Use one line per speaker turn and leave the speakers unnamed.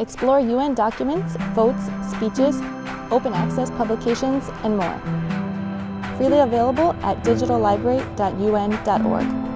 Explore UN documents, votes, speeches, open access publications, and more. Freely available at digitallibrary.un.org.